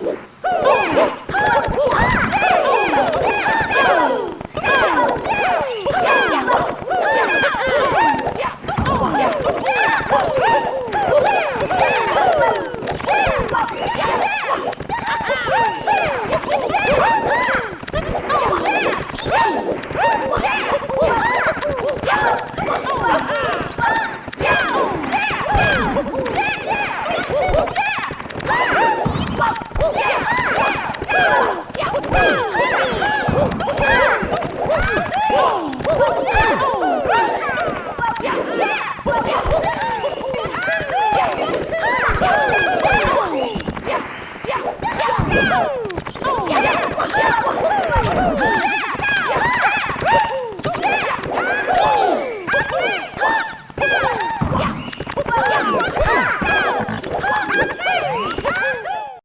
Yeah! Yeah!